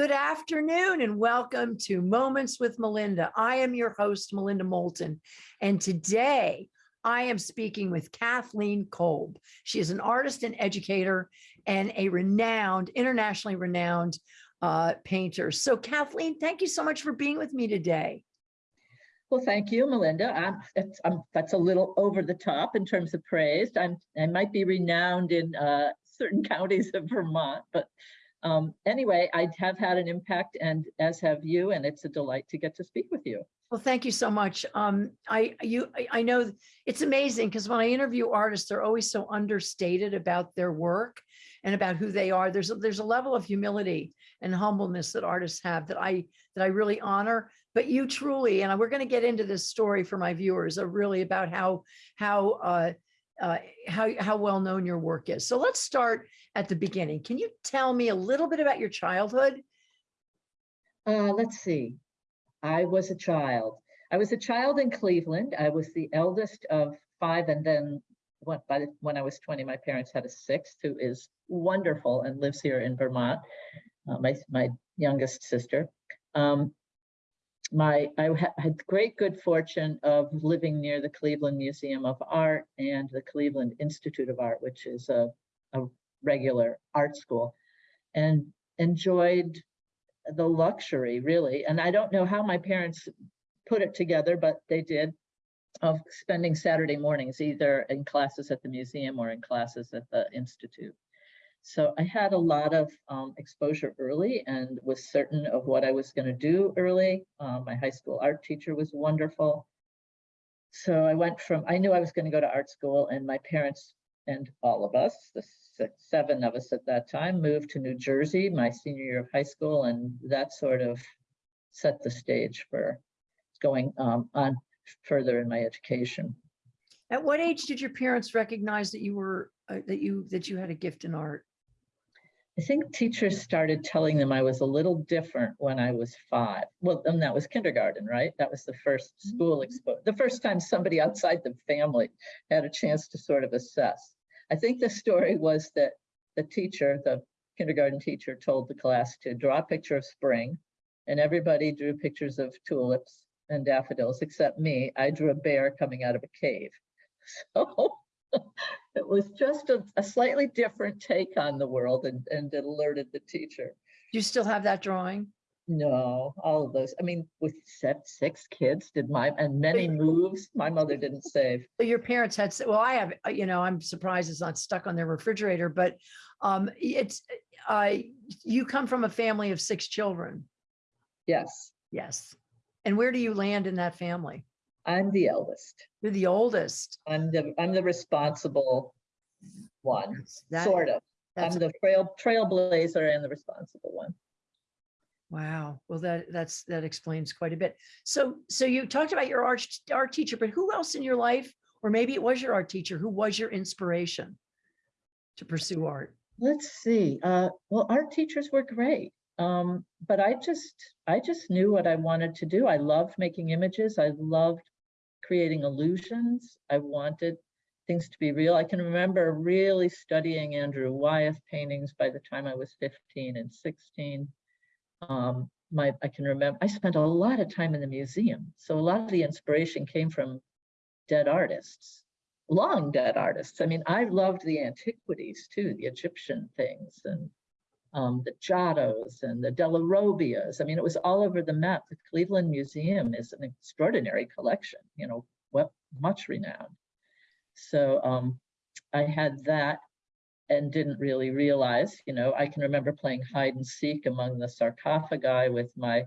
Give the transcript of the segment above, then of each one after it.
Good afternoon and welcome to Moments with Melinda. I am your host, Melinda Moulton, and today I am speaking with Kathleen Kolb. She is an artist and educator and a renowned, internationally renowned uh, painter. So Kathleen, thank you so much for being with me today. Well, thank you, Melinda. I'm, it's, I'm, that's a little over the top in terms of praise. I'm, I might be renowned in uh, certain counties of Vermont, but um, anyway, I have had an impact and as have you, and it's a delight to get to speak with you. Well, thank you so much. Um, I you I, know it's amazing because when I interview artists, they're always so understated about their work and about who they are. There's a, there's a level of humility and humbleness that artists have that I that I really honor. But you truly, and we're going to get into this story for my viewers, are really about how how uh, uh, how, how well known your work is. So let's start at the beginning. Can you tell me a little bit about your childhood? Uh, let's see. I was a child. I was a child in Cleveland. I was the eldest of five and then when, by the, when I was 20, my parents had a sixth who is wonderful and lives here in Vermont, uh, my, my youngest sister. Um, my I had great good fortune of living near the Cleveland Museum of Art and the Cleveland Institute of Art, which is a, a regular art school, and enjoyed the luxury really. And I don't know how my parents put it together, but they did of spending Saturday mornings either in classes at the museum or in classes at the Institute. So I had a lot of um, exposure early and was certain of what I was going to do early. Um, my high school art teacher was wonderful. So I went from, I knew I was going to go to art school and my parents and all of us, the six, seven of us at that time, moved to New Jersey my senior year of high school. And that sort of set the stage for going um, on further in my education. At what age did your parents recognize that you were uh, that you that you had a gift in art? I think teachers started telling them I was a little different when I was five. Well, and that was kindergarten, right? That was the first school Mm-hmm. exposure, the first time somebody outside the family had a chance to sort of assess. I think the story was that the teacher, the kindergarten teacher told the class to draw a picture of spring and everybody drew pictures of tulips and daffodils except me. I drew a bear coming out of a cave. So it was just a, a slightly different take on the world and, and it alerted the teacher. Do you still have that drawing? No, all of those. I mean, with set six kids, did my and many moves, my mother didn't save. Your parents had, well, I have, uh, you know, I'm surprised it's not stuck on their refrigerator, but um, it's, uh, you come from a family of six children. Yes, Yes. And where do you land in that family? I'm the eldest. You're the oldest. I'm the I'm the responsible one, that- sort of. I'm That's, the trail trailblazer and the responsible one. wow. Well, that, that's, that explains quite a bit. So, so you talked about your art, art teacher, but who else in your life, or maybe it was your art teacher, who was your inspiration to pursue art? Let's see. Uh, well, art teachers were great. Um, but I just I just knew what I wanted to do. I loved making images. I loved creating illusions. I wanted things to be real. I can remember really studying Andrew Wyeth paintings by the time I was 15 and 16. Um, my I can remember I spent a lot of time in the museum. So a lot of the inspiration came from dead artists, long dead artists. I mean, I loved the antiquities too, the Egyptian things and um, the Giottos and the Della Robbias. I mean, it was all over the map. The Cleveland Museum is an extraordinary collection, you know, what much renowned. So um, I had that and didn't really realize, you know, I can remember playing hide and seek among the sarcophagi with my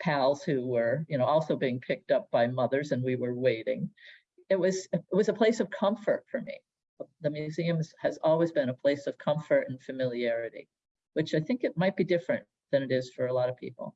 pals who were, you know, also being picked up by mothers and we were waiting. It was, it was a place of comfort for me. The museum has always been a place of comfort and familiarity which I think it might be different than it is for a lot of people.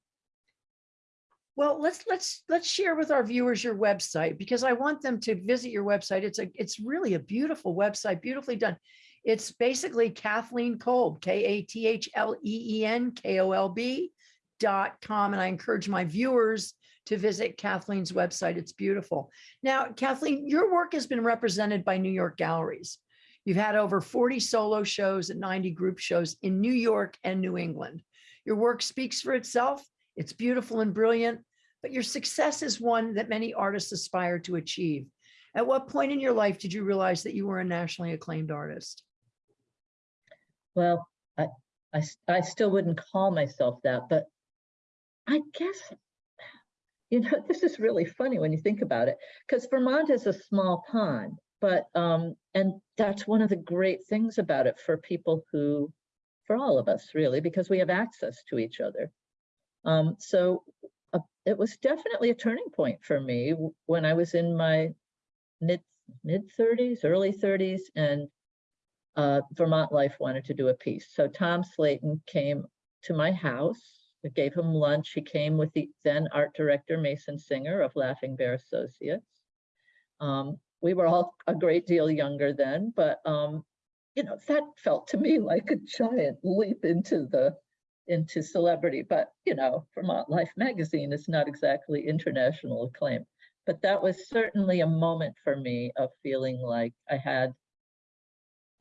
Well, let's let's let's share with our viewers your website because I want them to visit your website. It's a it's really a beautiful website, beautifully done. It's basically Kathleen Kolb, K A T H L E E N K O L B dot com. And I encourage my viewers to visit Kathleen's website. It's beautiful. Now, Kathleen, your work has been represented by New York galleries. You've had over 40 solo shows and 90 group shows in New York and New England. Your work speaks for itself. It's beautiful and brilliant, but your success is one that many artists aspire to achieve. At what point in your life did you realize that you were a nationally acclaimed artist? Well, I I still wouldn't call myself that, but I guess, you know, this is really funny when you think about it, because Vermont is a small pond, but, um, and that's one of the great things about it for people who, for all of us really, because we have access to each other. Um, so uh, it was definitely a turning point for me when I was in my mid, mid thirties, early thirties, and uh, Vermont Life wanted to do a piece. So Tom Slayton came to my house. I gave him lunch. He came with the then art director, Mason Singer of Laughing Bear Associates. Um, we were all a great deal younger then, but um, you know, that felt to me like a giant leap into the into celebrity. But you know, Vermont Life magazine is not exactly international acclaim. But that was certainly a moment for me of feeling like I had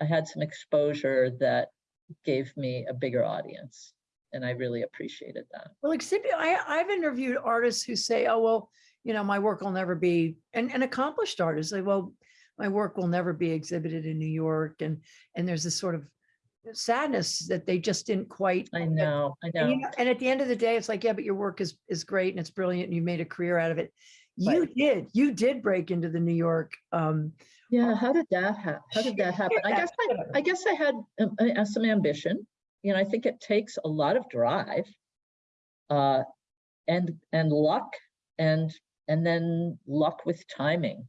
I had some exposure that gave me a bigger audience. And I really appreciated that. Well, exhibit, I, I've interviewed artists who say, oh, well, you know, my work will never be, and, and accomplished artists say, well, my work will never be exhibited in New York. And, and there's this sort of sadness that they just didn't quite. I know, I And, you know. know, and at the end of the day, it's like, yeah, but your work is, is great and it's brilliant and you made a career out of it. You Right. did, you did break into the New York. Um, Yeah, how did that happen? How did that happen? I guess I, I guess I had um, uh, some ambition. You know, I think it takes a lot of drive. Uh, and, and luck and, and then luck with timing.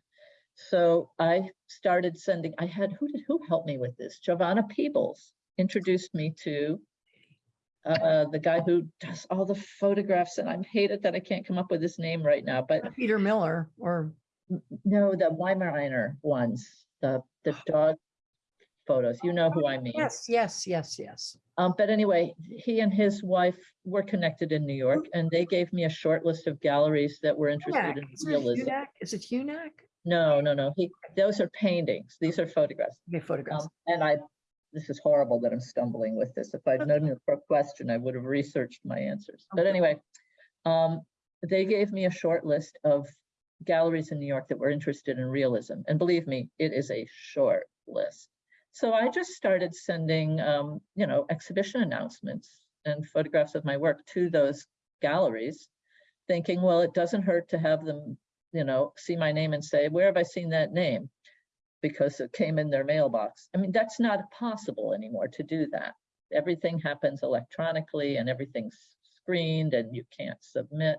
So I started sending, I had, who did, who helped me with this? Giovanna Peebles introduced me to uh, the guy who does all the photographs and I hate it that I can't come up with his name right now, but Peter Miller or, no, the Weimaraner ones, the, the dog photos, you know who I mean. yes, yes, yes, yes. Um, but anyway, he and his wife were connected in New York and they gave me a short list of galleries that were interested in realism. Is it Hunak? No, no, no, he, those are paintings. These are photographs. Okay, photographs. Um, and I, this is horrible that I'm stumbling with this. If I'd known your question, I would have researched my answers. But anyway, um, they gave me a short list of galleries in New York that were interested in realism. And believe me, it is a short list. So I just started sending, um, you know, exhibition announcements and photographs of my work to those galleries, thinking, well, it doesn't hurt to have them, you know, see my name and say, where have I seen that name? because it came in their mailbox. I mean, that's not possible anymore to do that. Everything happens electronically and everything's screened and you can't submit.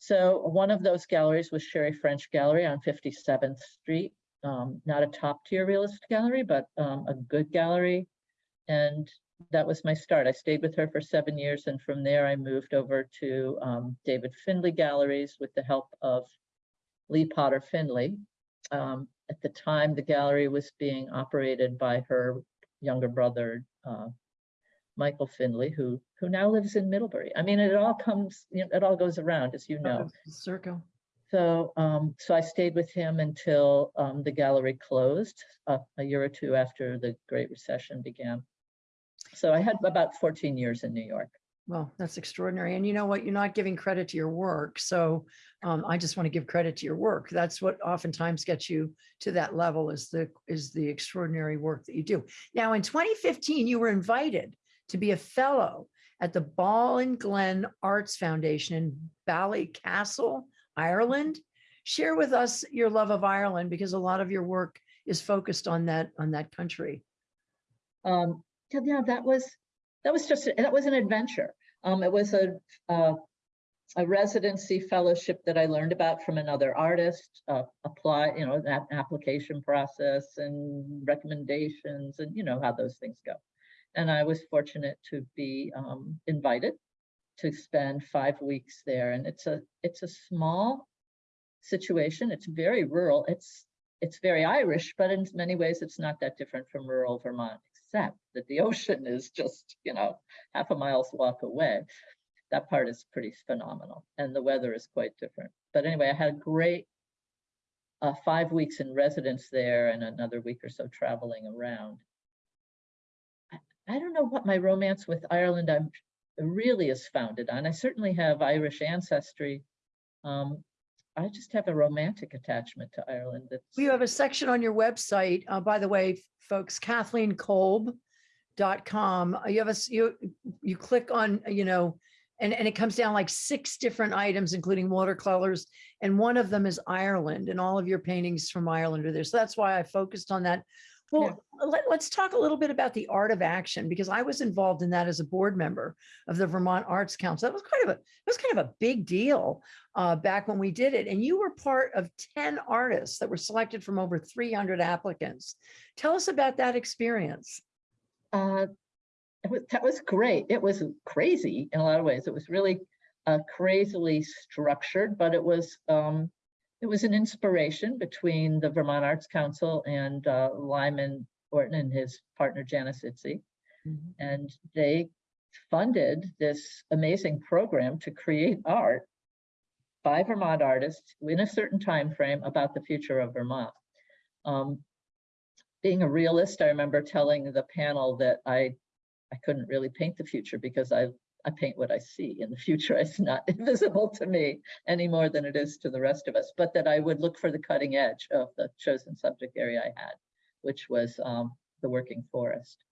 So one of those galleries was Sherry French Gallery on 57th Street. Um, not a top tier realist gallery, but um, a good gallery. And that was my start. I stayed with her for seven years. And from there I moved over to um, David Findlay Galleries with the help of Lee Potter Findlay. Um, at the time, the gallery was being operated by her younger brother, uh, Michael Findlay, who who now lives in Middlebury. I mean, it all comes, you know, it all goes around, as you know. Circle. So, um, so I stayed with him until um, the gallery closed uh, a year or two after the Great Recession began. So I had about 14 years in New York. Well, that's extraordinary. And you know what? You're not giving credit to your work. So um, I just want to give credit to your work. That's what oftentimes gets you to that level is the is the extraordinary work that you do. Now, in 2015, you were invited to be a fellow at the Ballinglen Arts Foundation in Ballycastle, Ireland. Share with us your love of Ireland because a lot of your work is focused on that on that country. Um, yeah, that was, that was just, that was an adventure. Um, it was a, uh, a residency fellowship that I learned about from another artist, uh, apply, you know, that application process and recommendations and you know how those things go. And I was fortunate to be, um, invited to spend five weeks there. And it's a, it's a small situation. It's very rural. It's, it's very Irish, but in many ways, it's not that different from rural Vermont, except that the ocean is just, you know, half a mile's walk away. That part is pretty phenomenal, and the weather is quite different. But anyway, I had a great uh, five weeks in residence there and another week or so traveling around. I, I don't know what my romance with Ireland, I'm really is founded on. I certainly have Irish ancestry. Um, I just have a romantic attachment to Ireland. That's You have a section on your website, uh, by the way, folks, Kathleen Kolb dot com. Uh, You have a you, you click on, you know, and, and it comes down like six different items, including watercolors. And one of them is Ireland and all of your paintings from Ireland are there. So that's why I focused on that. Well, let, let's talk a little bit about the art of action because I was involved in that as a board member of the Vermont Arts Council. That was kind of a, it was kind of a big deal uh, back when we did it. And you were part of 10 artists that were selected from over 300 applicants. Tell us about that experience. Uh, it was, that was great. It was crazy in a lot of ways. It was really uh, crazily structured, but it was um, it was an inspiration between the Vermont Arts Council and uh, Lyman Orton and his partner Janice Itzy, and they funded this amazing program to create art by Vermont artists in a certain time frame about the future of Vermont. Um, being a realist, I remember telling the panel that I I couldn't really paint the future because I I paint what I see in the future. It's not invisible to me any more than it is to the rest of us, but that I would look for the cutting edge of the chosen subject area I had, which was um, the working forest.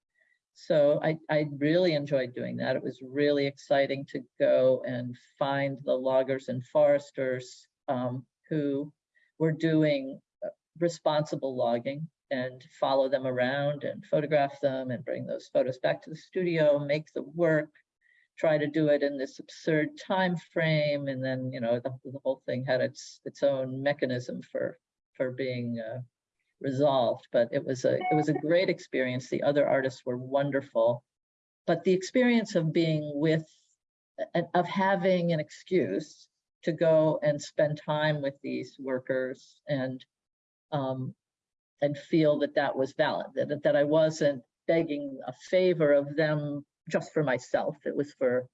So I, I really enjoyed doing that. It was really exciting to go and find the loggers and foresters um, who were doing uh, responsible logging and follow them around and photograph them and bring those photos back to the studio, make the work, try to do it in this absurd time frame, and then you know the, the whole thing had its its own mechanism for for being uh, resolved. But it was a it was a great experience. The other artists were wonderful, but the experience of being with of having an excuse to go and spend time with these workers and um, and feel that that was valid, that, that I wasn't begging a favor of them just for myself. It was for,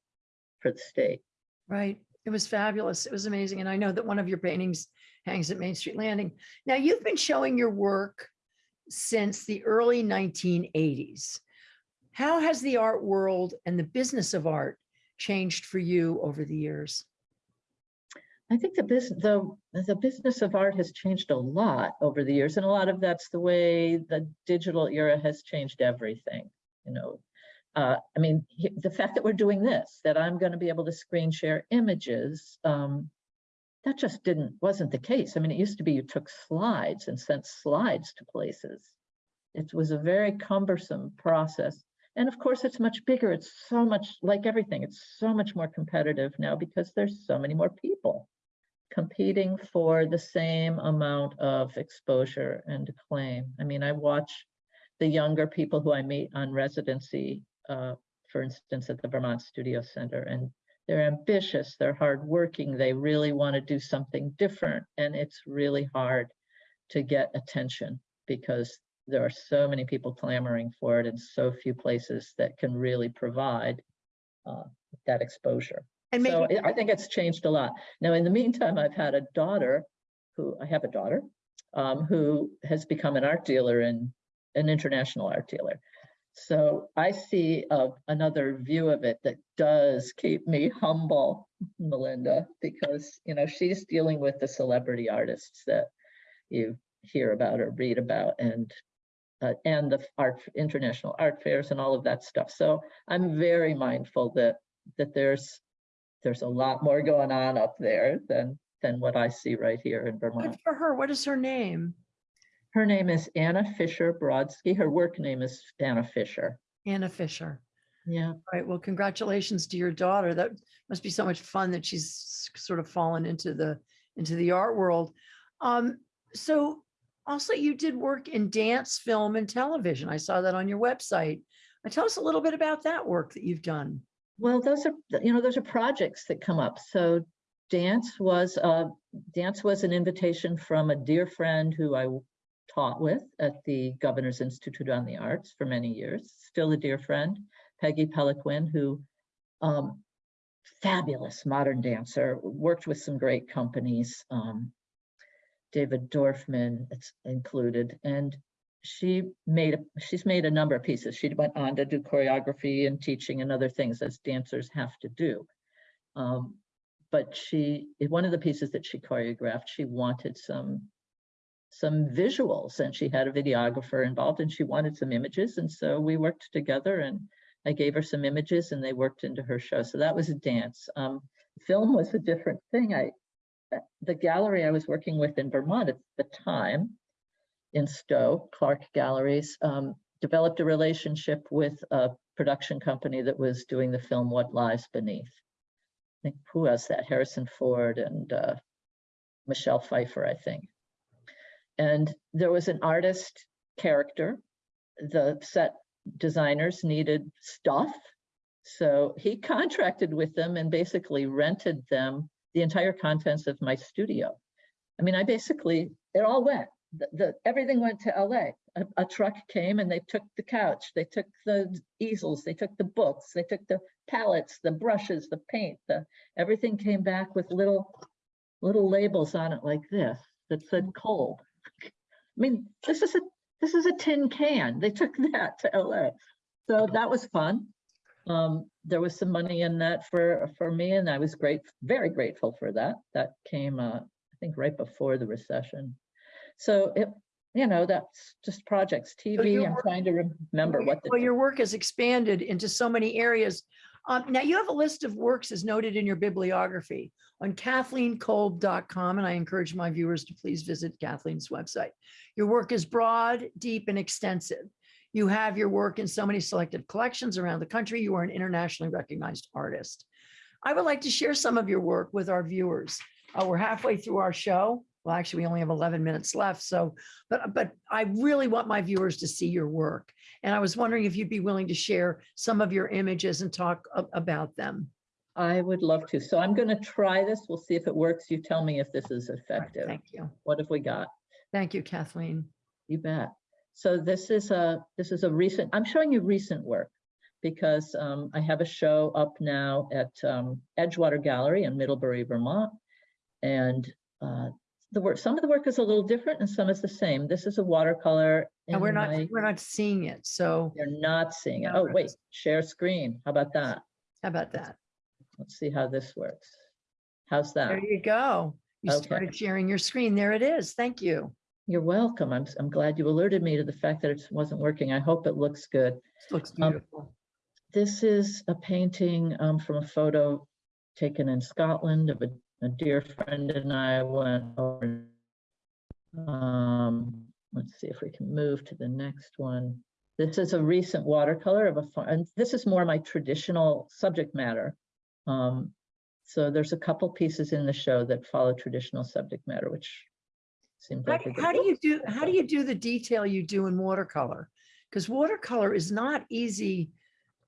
for the state. Right. It was fabulous. It was amazing. And I know that one of your paintings hangs at Main Street Landing. Now you've been showing your work since the early 1980s. How has the art world and the business of art changed for you over the years? I think the business, the, the business of art has changed a lot over the years. And a lot of that's the way the digital era has changed everything, you know. Uh, I mean, the fact that we're doing this, that I'm going to be able to screen share images, um, that just didn't, wasn't the case. I mean, it used to be you took slides and sent slides to places. It was a very cumbersome process. And of course, it's much bigger. It's so much like everything. It's so much more competitive now because there's so many more people competing for the same amount of exposure and acclaim. I mean, I watch the younger people who I meet on residency, uh, for instance, at the Vermont Studio Center, and they're ambitious, they're hardworking, they really want to do something different, and it's really hard to get attention because there are so many people clamoring for it and so few places that can really provide uh, that exposure. And So maybe, I I think it's changed a lot. Now, in the meantime, I've had a daughter who, I have a daughter um, who has become an art dealer and an international art dealer. So I see uh, another view of it that does keep me humble, Melinda, because, you know, she's dealing with the celebrity artists that you hear about or read about and uh, and the art international art fairs and all of that stuff. So I'm very mindful that that there's there's a lot more going on up there than than what I see right here in Vermont. good for her. What is her name? Her name is Anna Fisher Brodsky. Her work name is Anna Fisher. Anna Fisher. Yeah, All right. Well, congratulations to your daughter. That must be so much fun that she's sort of fallen into the into the art world. Um, so also you did work in dance, film, and television. I saw that on your website. Uh, Tell us a little bit about that work that you've done. well, those are you know those are projects that come up. So dance was uh dance was an invitation from a dear friend who I taught with at the Governor's Institute on the Arts for many years. Still a dear friend, Peggy Peliquin, who um, fabulous modern dancer, worked with some great companies. Um, David Dorfman included, and she made, a she's made a number of pieces. She went on to do choreography and teaching and other things as dancers have to do. Um, but she, one of the pieces that she choreographed, she wanted some some visuals and she had a videographer involved and she wanted some images. And so we worked together and I gave her some images and they worked into her show. So that was a dance. Um, film was a different thing. I, uh, the gallery I was working with in Vermont at the time in Stowe, Clark Galleries, um, developed a relationship with a production company that was doing the film What Lies Beneath. I think who has that? Harrison Ford and uh, Michelle Pfeiffer, I think. And there was an artist character. The set designers needed stuff. So he contracted with them and basically rented them the entire contents of my studio. I mean, I basically, it all went. The, the everything went to LA. A, a truck came and they took the couch, they took the easels, they took the books, they took the palettes, the brushes, the paint, the everything came back with little little labels on it like this that said cold. I mean, this is a this is a tin can. They took that to LA. So that was fun. Um, there was some money in that for for me, and I was great, very grateful for that. That came, uh, I think, right before the recession. So it, you know, that's just projects. TV. you're I'm work- trying to remember what The Well, your work has expanded into so many areas. Um, now you have a list of works as noted in your bibliography on kathleenkolb.com, and I encourage my viewers to please visit Kathleen's website. Your work is broad, deep, and extensive. You have your work in so many selected collections around the country. You are an internationally recognized artist. I would like to share some of your work with our viewers. Uh, we're halfway through our show. Well, actually, we only have 11 minutes left. So, but, but I really want my viewers to see your work. And I was wondering if you'd be willing to share some of your images and talk about them. I would love to. So I'm going to try this. We'll see if it works. You tell me if this is effective. Thank you. What have we got? Thank you, Kathleen. You bet. So this is a, this is a recent, I'm showing you recent work because um, I have a show up now at um, Edgewater Gallery in Middlebury, Vermont. And uh, the work, some of the work is a little different and some is the same. This is a watercolor. And we're not, my- we're not seeing it. So You're not seeing it. Oh, wait, share screen. How about that? how about that? Let's see how this works. How's that? There you go. You Okay. started sharing your screen. There it is. Thank you. You're welcome. I'm, I'm glad you alerted me to the fact that it wasn't working. I hope it looks good. This Looks Um, beautiful. This is a painting um, from a photo taken in Scotland of a, a dear friend and I went over. Um, let's see if we can move to the next one. This is a recent watercolor of a, fa- and this is more my traditional subject matter. Um, so there's a couple pieces in the show that follow traditional subject matter, which seems How, like. a good- how do you do, how do you do the detail you do in watercolor? Because watercolor is not easy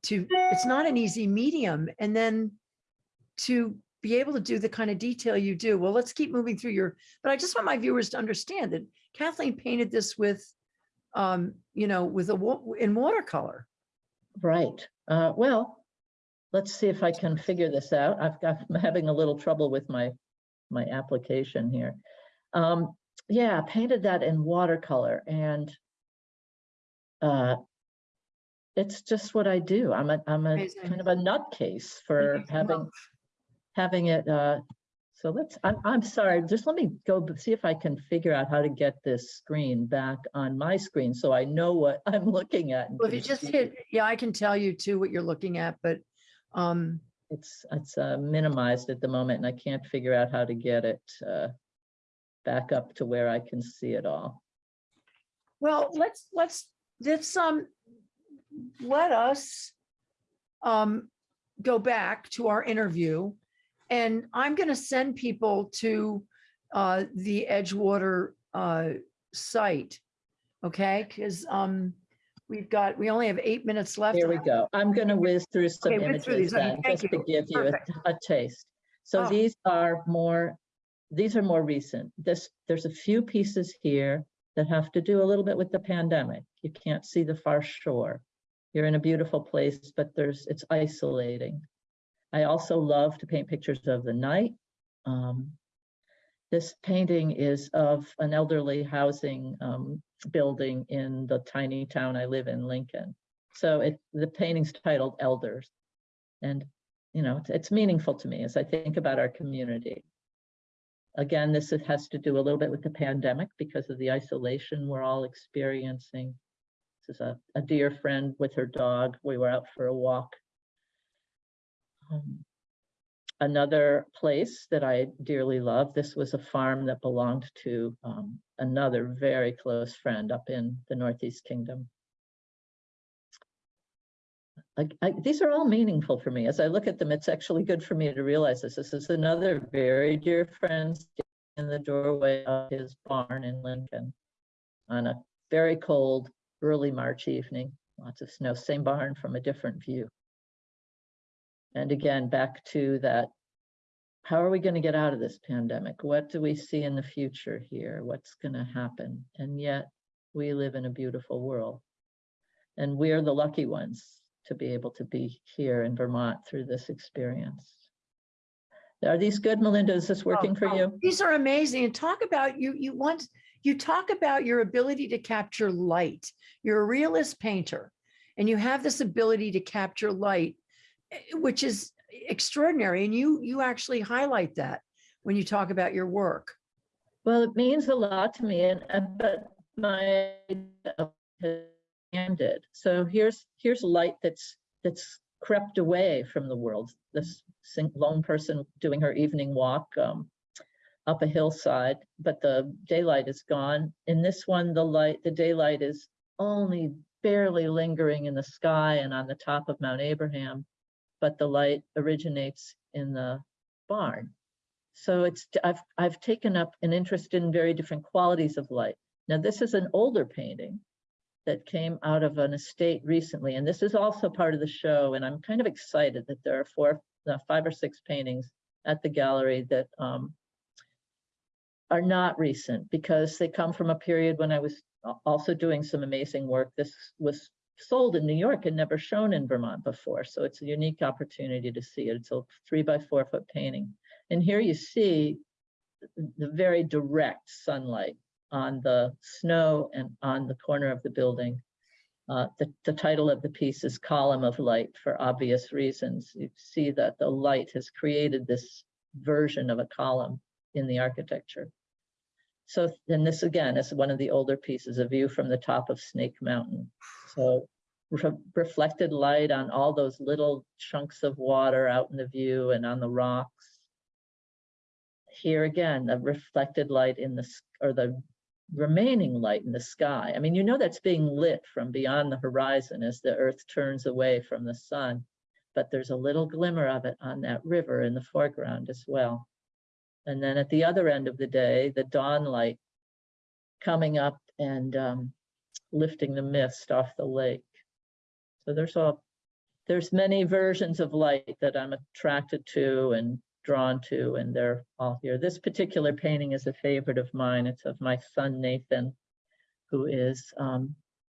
to, it's not an easy medium. And then to be able to do the kind of detail you do, well, let's keep moving through your, but I just want my viewers to understand that Kathleen painted this with, um, you know, with a, in watercolor. Right. Uh, well, let's see if I can figure this out. I've got, I'm having a little trouble with my, my application here. Um, yeah, painted that in watercolor and uh, it's just what I do. I'm a, I'm a Amazing. kind of a nutcase for having, having it, uh, so let's, I'm, I'm sorry, just let me go see if I can figure out how to get this screen back on my screen so I know what I'm looking at. Well, if you just hit, yeah, I can tell you too what you're looking at, but, um, It's, it's uh, minimized at the moment and I can't figure out how to get it uh, back up to where I can see it all. Well, let's, let's, let's, um, let us um, go back to our interview. And I'm gonna send people to uh, the Edgewater uh, site. Okay, because um, we've got, we only have eight minutes left. There we go. I'm going to whiz through some Okay, whiz through images then, just to you. give you a- a taste. So Oh. these are more, these are more recent. This, there's a few pieces here that have to do a little bit with the pandemic. You can't see the far shore. You're in a beautiful place, but there's, it's isolating. I also love to paint pictures of the night. Um, This painting is of an elderly housing um, building in the tiny town I live in, Lincoln. So it, the painting's titled Elders. And, you know, it's- it's meaningful to me as I think about our community. Again, this has to do a little bit with the pandemic because of the isolation we're all experiencing. This is a, a dear friend with her dog. We were out for a walk. Um, Another place that I dearly love, this was a farm that belonged to um, another very close friend up in the Northeast Kingdom. Like, I, these are all meaningful for me. As I look at them, it's actually good for me to realize this. This is another very dear friend in the doorway of his barn in Lincoln on a very cold, early March evening, lots of snow, same barn from a different view. And again, back to that, how are we going to get out of this pandemic? What do we see in the future here? What's going to happen? And yet we live in a beautiful world. And we're the lucky ones to be able to be here in Vermont through this experience. Are these good, Melinda? Is this working for oh, oh, you? These are amazing. And talk about you, you want, you talk about your ability to capture light. You're a realist painter and you have this ability to capture light, which is extraordinary. And you, you actually highlight that when you talk about your work. Well, it means a lot to me and, and- but my ended. So here's, here's light that's, that's crept away from the world. This lone person doing her evening walk um, up a hillside, but the daylight is gone. In this one, the light, the daylight is only barely lingering in the sky and on the top of Mount Abraham, but the light originates in the barn. So it's, I've, I've taken up an interest in very different qualities of light. Now, this is an older painting that came out of an estate recently, and this is also part of the show, and I'm kind of excited that there are four, uh, five or six paintings at the gallery that um, are not recent because they come from a period when I was also doing some amazing work. This was sold in New York and never shown in Vermont before, so it's a unique opportunity to see it. It's a three by four foot painting. And here you see the very direct sunlight on the snow and on the corner of the building. Uh, the, the title of the piece is Column of Light for obvious reasons. You see that the light has created this version of a column in the architecture. So then this again is one of the older pieces, a view from the top of Snake Mountain. So re- reflected light on all those little chunks of water out in the view and on the rocks here again, the reflected light in the, or the remaining light in the sky. I mean, you know that's being lit from beyond the horizon as the earth turns away from the sun, but there's a little glimmer of it on that river in the foreground as well. And then at the other end of the day, the dawn light coming up and um, lifting the mist off the lake. So there's all, there's many versions of light that I'm attracted to and drawn to, and they're all here. This particular painting is a favorite of mine. It's of my son Nathan, who is um,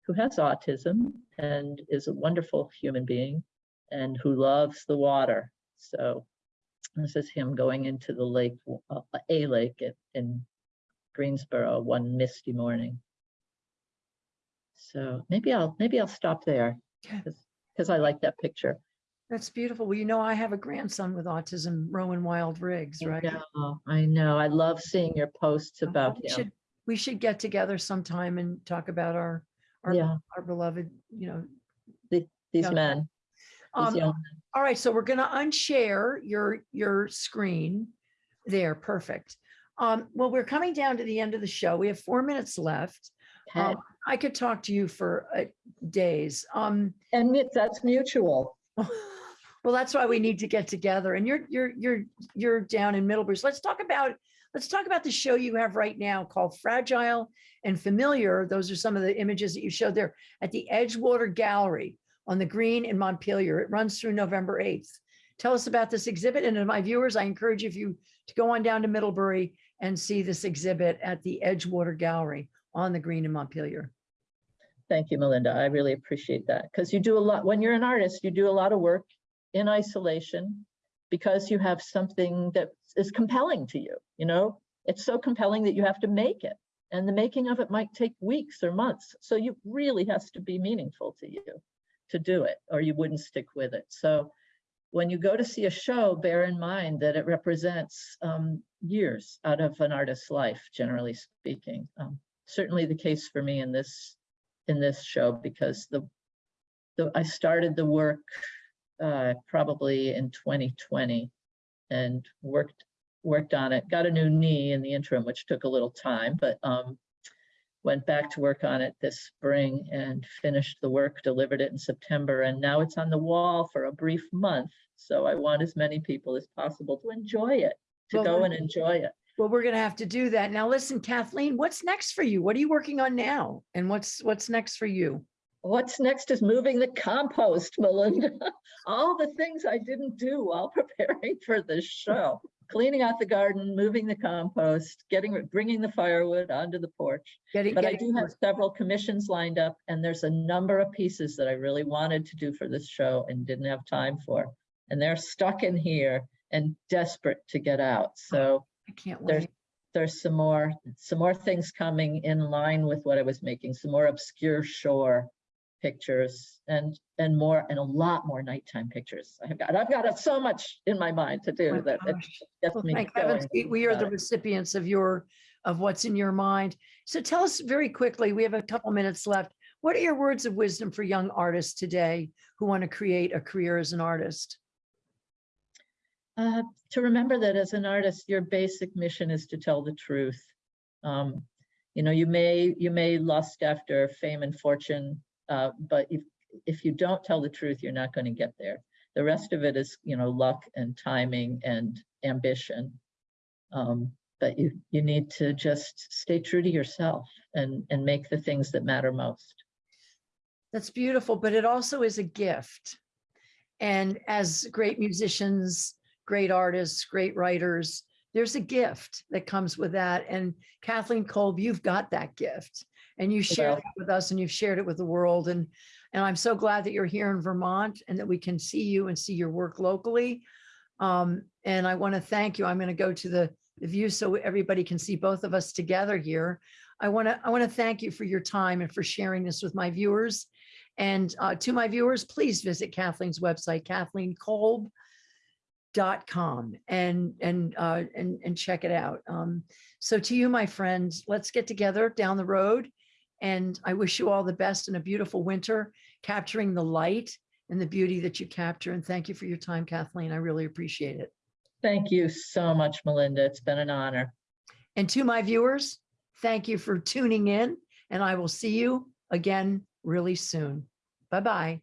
who has autism and is a wonderful human being, and who loves the water. So this is him going into the lake, uh, a lake at, in Greensboro one misty morning. So maybe I'll maybe I'll stop there because I like that picture. That's beautiful. Well, you know, I have a grandson with autism, Rowan Wild Riggs, right? I know, I know. I love seeing your posts Uh, about we him. should- We should get together sometime and talk about our, our, Yeah, our beloved, you know. these young men. Um, All right, so we're gonna unshare your, your screen there, perfect. Um, well, we're coming down to the end of the show. We have four minutes left. Okay. Um, I could talk to you for uh, days. Um, And that's mutual. well, that's why we need to get together and you're, you're, you're, you're down in Middlebury. So let's talk about, let's talk about the show you have right now called Fragile and Familiar. Those are some of the images that you showed there at the Edgewater Gallery on the Green in Montpelier. It runs through November 8th. Tell us about this exhibit. And to my viewers, I encourage you if you to go on down to Middlebury and see this exhibit at the Edgewater Gallery on the Green in Montpelier. Thank you, Melinda. I really appreciate that because you do a lot, when you're an artist, you do a lot of work in isolation because you have something that is compelling to you, you know? It's so compelling that you have to make it. And the making of it might take weeks or months. So you really has to be meaningful to you to do it, or you wouldn't stick with it. So when you go to see a show, bear in mind that it represents um, years out of an artist's life, generally speaking. Um, certainly the case for me in this in this show because the the I started the work uh, probably in 2020 and worked worked on it. Got a new knee in the interim, which took a little time, but um, went back to work on it this spring and finished the work, delivered it in September, and now it's on the wall for a brief month. So I want as many people as possible to enjoy it, to Well, go and enjoy it. Well, we're gonna have to do that. Now, listen, Kathleen, what's next for you? What are you working on now? And what's, what's next for you? What's next is moving the compost, Melinda. All the things I didn't do while preparing for this show. Cleaning out the garden, moving the compost, getting, bringing the firewood onto the porch. Getting, But I getting do have several commissions lined up and there's a number of pieces that I really wanted to do for this show and didn't have time for. And they're stuck in here and desperate to get out. So I can't there's, wait. there's some more, some more things coming in line with what I was making, some more obscure shore pictures and, and more, and a lot more nighttime pictures. I've got, I've got so much in my mind to do My that it gets Well, me going. we- we are the recipients of your, of what's in your mind. So tell us very quickly, we have a couple minutes left. What are your words of wisdom for young artists today who want to create a career as an artist? Uh, to remember that as an artist, your basic mission is to tell the truth. Um, you know, you may you may lust after fame and fortune, uh, but if if you don't tell the truth, you're not going to get there. The rest of it is, you know, luck and timing and ambition. Um, but you you need to just stay true to yourself and and make the things that matter most. That's beautiful, but it also is a gift. And as great musicians, great artists, great writers, there's a gift that comes with that. And Kathleen Kolb, you've got that gift and you shared it with us and you've shared it with the world. And, and I'm so glad that you're here in Vermont and that we can see you and see your work locally. Um, and I want to thank you. I'm going to go to the, the view so everybody can see both of us together here. I want to, I want to thank you for your time and for sharing this with my viewers. And uh, to my viewers, please visit Kathleen's website, kathleenkolb.com and and uh, and and check it out. Um, so to you, my friends, let's get together down the road. And I wish you all the best in a beautiful winter, capturing the light and the beauty that you capture. And thank you for your time, Kathleen. I really appreciate it. Thank you so much, Melinda. It's been an honor. And to my viewers, thank you for tuning in and I will see you again really soon. Bye-bye.